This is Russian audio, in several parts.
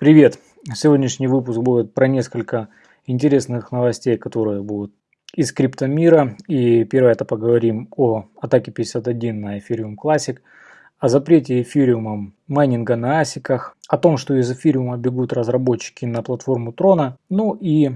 Привет! Сегодняшний выпуск будет про несколько интересных новостей, которые будут из криптомира. И первое это поговорим о атаке 51 на Ethereum Classic, о запрете эфириумом майнинга на асиках, о том, что из эфириума бегут разработчики на платформу Трона, ну и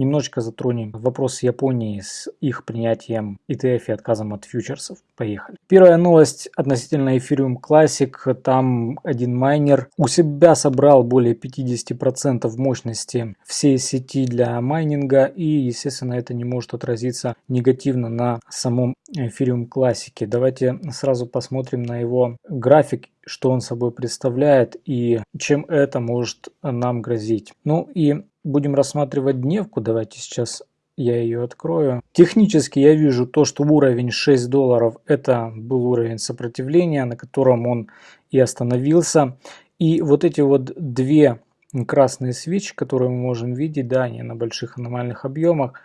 Немножечко затронем вопрос Японии с их принятием ETF и отказом от фьючерсов. Поехали. Первая новость относительно Ethereum Classic. Там один майнер у себя собрал более 50% мощности всей сети для майнинга. И, естественно, это не может отразиться негативно на самом Ethereum Classic. Давайте сразу посмотрим на его график что он собой представляет и чем это может нам грозить. Ну и будем рассматривать дневку. Давайте сейчас я ее открою. Технически я вижу то, что уровень 6 долларов это был уровень сопротивления, на котором он и остановился. И вот эти вот две красные свечи, которые мы можем видеть, да, они на больших аномальных объемах.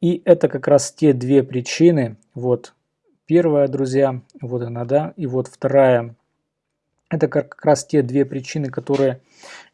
И это как раз те две причины. Вот первая, друзья, вот она, да, и вот вторая. Это как раз те две причины, которые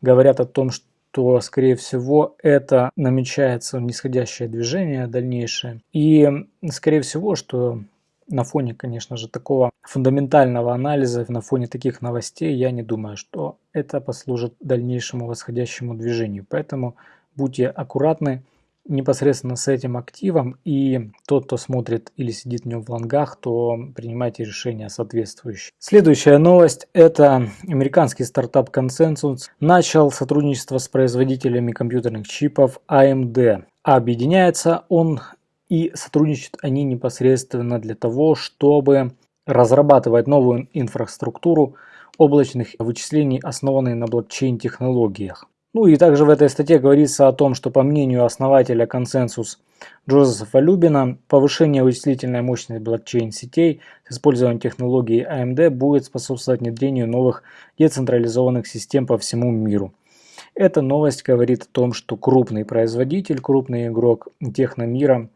говорят о том, что то, скорее всего, это намечается нисходящее движение дальнейшее. И, скорее всего, что на фоне, конечно же, такого фундаментального анализа, на фоне таких новостей, я не думаю, что это послужит дальнейшему восходящему движению. Поэтому будьте аккуратны, непосредственно с этим активом и тот, кто смотрит или сидит в нем в лонгах, то принимайте решения соответствующие. Следующая новость – это американский стартап Consensus начал сотрудничество с производителями компьютерных чипов AMD. Объединяется он и сотрудничают они непосредственно для того, чтобы разрабатывать новую инфраструктуру облачных вычислений, основанные на блокчейн-технологиях. Ну и также в этой статье говорится о том, что по мнению основателя консенсус Джозефа Любина, повышение вычислительной мощности блокчейн-сетей с использованием технологий AMD будет способствовать внедрению новых децентрализованных систем по всему миру. Эта новость говорит о том, что крупный производитель, крупный игрок техномира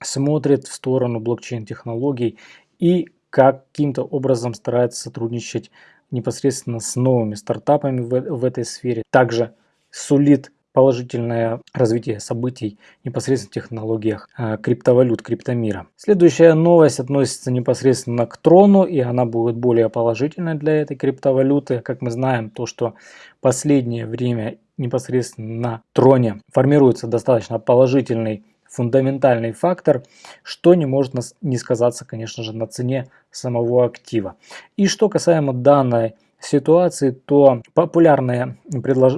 смотрит в сторону блокчейн-технологий и каким-то образом старается сотрудничать непосредственно с новыми стартапами в, в этой сфере. Также сулит положительное развитие событий непосредственно в технологиях э, криптовалют, криптомира. Следующая новость относится непосредственно к трону, и она будет более положительной для этой криптовалюты. Как мы знаем, то, что последнее время непосредственно на троне формируется достаточно положительный фундаментальный фактор, что не может не сказаться, конечно же, на цене самого актива. И что касаемо данной ситуации, то популярное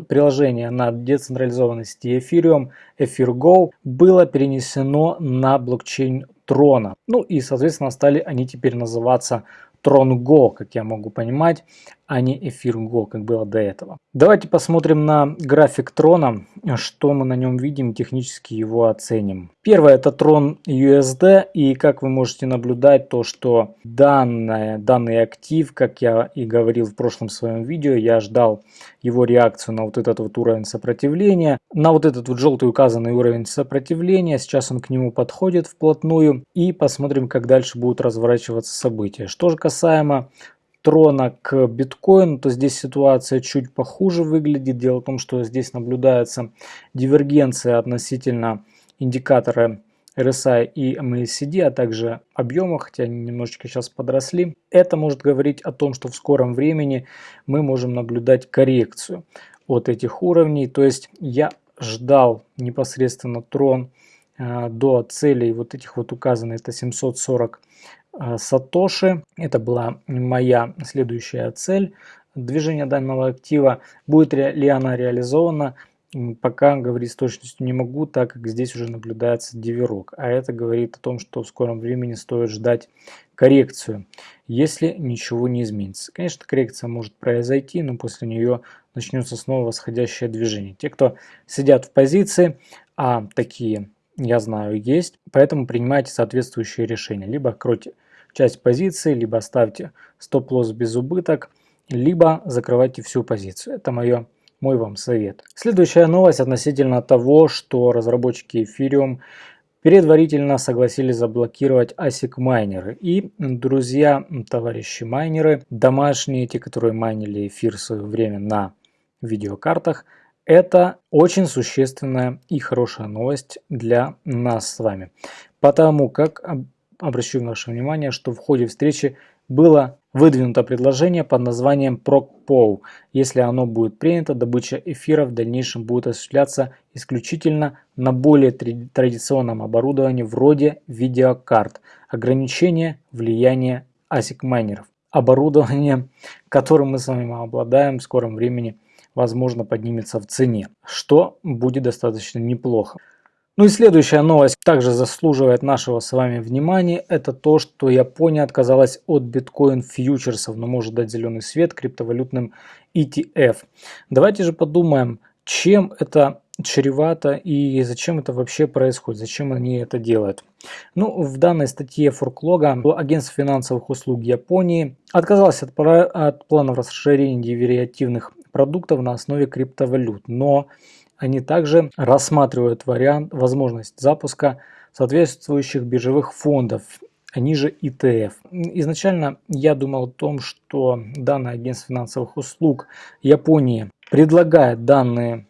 приложение на децентрализованной сети Ethereum, EtherGo, было перенесено на блокчейн Трона. Ну и, соответственно, стали они теперь называться TronGo, как я могу понимать а не эфир Go, как было до этого. Давайте посмотрим на график трона, что мы на нем видим, технически его оценим. Первое это трон USD, и как вы можете наблюдать, то что данное, данный актив, как я и говорил в прошлом своем видео, я ждал его реакцию на вот этот вот уровень сопротивления, на вот этот вот желтый указанный уровень сопротивления, сейчас он к нему подходит вплотную, и посмотрим, как дальше будут разворачиваться события. Что же касаемо трона к биткоину, то здесь ситуация чуть похуже выглядит. Дело в том, что здесь наблюдается дивергенция относительно индикатора RSI и MACD, а также объема, хотя они немножечко сейчас подросли. Это может говорить о том, что в скором времени мы можем наблюдать коррекцию от этих уровней. То есть я ждал непосредственно трон э, до целей вот этих вот указанных, это 740 Э, Сатоши. Это была моя следующая цель движения данного актива. Будет ли она реализована, пока говорить с точностью не могу, так как здесь уже наблюдается диверок. А это говорит о том, что в скором времени стоит ждать коррекцию, если ничего не изменится. Конечно, коррекция может произойти, но после нее начнется снова восходящее движение. Те, кто сидят в позиции, а такие я знаю есть, поэтому принимайте соответствующие решения. Либо кройте часть позиции, либо ставьте стоп-лосс без убыток, либо закрывайте всю позицию. Это мое, мой вам совет. Следующая новость относительно того, что разработчики Ethereum предварительно согласились заблокировать ASIC майнеры. И, друзья, товарищи майнеры, домашние, те, которые майнили эфир в свое время на видеокартах. Это очень существенная и хорошая новость для нас с вами. Потому как обращу ваше внимание, что в ходе встречи было выдвинуто предложение под названием ProcPow. Если оно будет принято, добыча эфира в дальнейшем будет осуществляться исключительно на более традиционном оборудовании вроде видеокарт. Ограничение влияния ASIC майнеров. Оборудование, которым мы с вами обладаем в скором времени, возможно поднимется в цене, что будет достаточно неплохо. Ну и следующая новость также заслуживает нашего с вами внимания. Это то, что Япония отказалась от биткоин фьючерсов, но может дать зеленый свет криптовалютным ETF. Давайте же подумаем, чем это чревато и зачем это вообще происходит, зачем они это делают. Ну, в данной статье Форклога агентство финансовых услуг Японии отказалось от, от планов расширения деривативных продуктов на основе криптовалют, но они также рассматривают вариант, возможность запуска соответствующих биржевых фондов, они же ETF. Изначально я думал о том, что данное агентство финансовых услуг Японии предлагает данные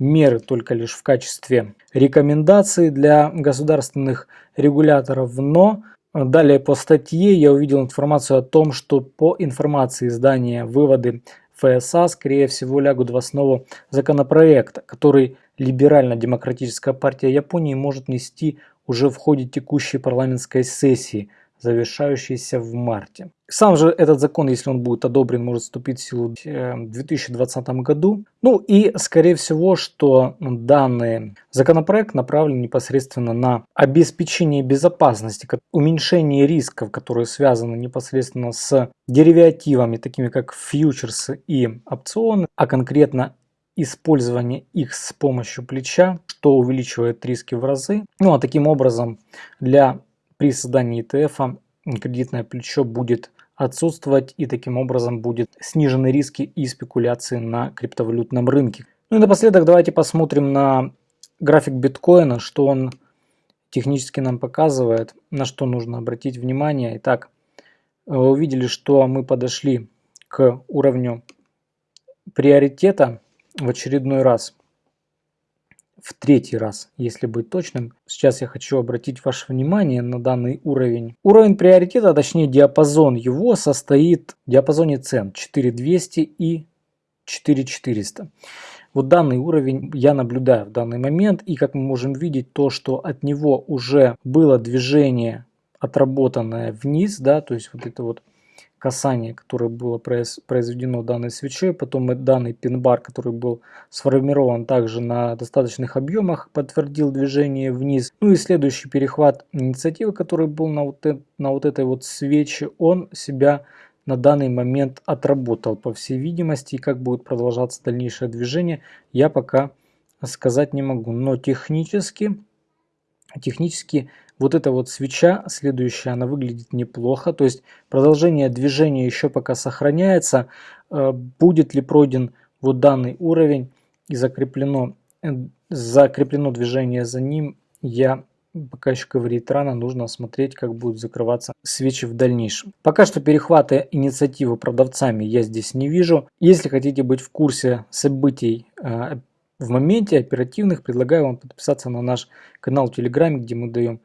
меры только лишь в качестве рекомендаций для государственных регуляторов, но далее по статье я увидел информацию о том, что по информации издания выводы ФСА, скорее всего, лягут в основу законопроекта, который Либерально-демократическая партия Японии может нести уже в ходе текущей парламентской сессии – завершающийся в марте. Сам же этот закон, если он будет одобрен, может вступить в силу в 2020 году. Ну и скорее всего, что данный законопроект направлен непосредственно на обеспечение безопасности, уменьшение рисков, которые связаны непосредственно с деривативами, такими как фьючерсы и опционы, а конкретно использование их с помощью плеча, что увеличивает риски в разы. Ну а таким образом для при создании ETF кредитное плечо будет отсутствовать и таким образом будет снижены риски и спекуляции на криптовалютном рынке. Ну и напоследок давайте посмотрим на график биткоина, что он технически нам показывает, на что нужно обратить внимание. Итак, вы увидели, что мы подошли к уровню приоритета в очередной раз в третий раз, если быть точным. Сейчас я хочу обратить ваше внимание на данный уровень. Уровень приоритета, точнее диапазон его состоит в диапазоне цен 4200 и 4400. Вот данный уровень я наблюдаю в данный момент и как мы можем видеть то, что от него уже было движение отработанное вниз, да, то есть вот это вот касание, которое было произведено данной свечой, потом данный пин-бар, который был сформирован также на достаточных объемах, подтвердил движение вниз. Ну и следующий перехват инициативы, который был на вот, на вот этой вот свече, он себя на данный момент отработал по всей видимости. И как будет продолжаться дальнейшее движение, я пока сказать не могу. Но технически, технически вот эта вот свеча, следующая, она выглядит неплохо. То есть продолжение движения еще пока сохраняется. Э, будет ли пройден вот данный уровень и закреплено, э, закреплено движение за ним, я пока еще говорить рано, нужно смотреть, как будут закрываться свечи в дальнейшем. Пока что перехвата инициативы продавцами я здесь не вижу. Если хотите быть в курсе событий э, в моменте оперативных, предлагаю вам подписаться на наш канал Телеграме, где мы даем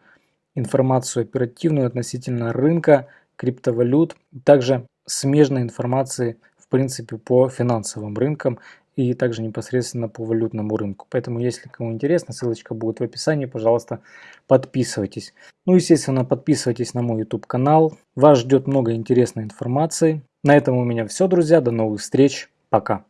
информацию оперативную относительно рынка, криптовалют, также смежной информации в принципе по финансовым рынкам и также непосредственно по валютному рынку. Поэтому, если кому интересно, ссылочка будет в описании, пожалуйста, подписывайтесь. Ну, естественно, подписывайтесь на мой YouTube канал. Вас ждет много интересной информации. На этом у меня все, друзья. До новых встреч. Пока.